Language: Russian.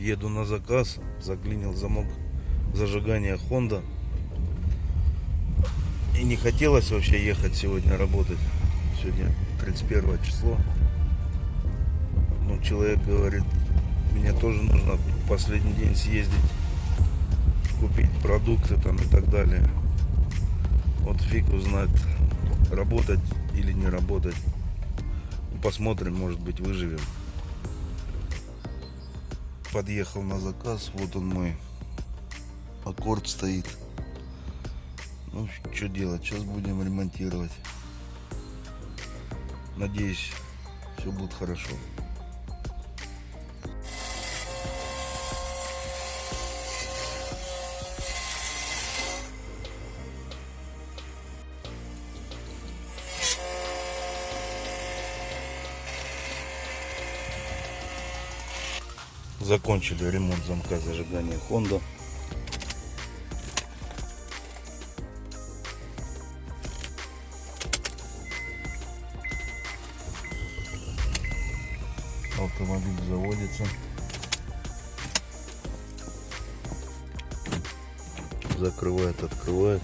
Еду на заказ, заклинил замок зажигания Honda. И не хотелось вообще ехать сегодня работать. Сегодня 31 число. Ну, человек говорит, мне тоже нужно последний день съездить, купить продукты там и так далее. Вот фиг узнает, работать или не работать. Ну, Посмотрим, может быть, выживем. Подъехал на заказ, вот он мой аккорд стоит. Ну, что делать, сейчас будем ремонтировать. Надеюсь, все будет хорошо. Закончили ремонт замка зажигания Honda. Автомобиль заводится. Закрывает, открывает.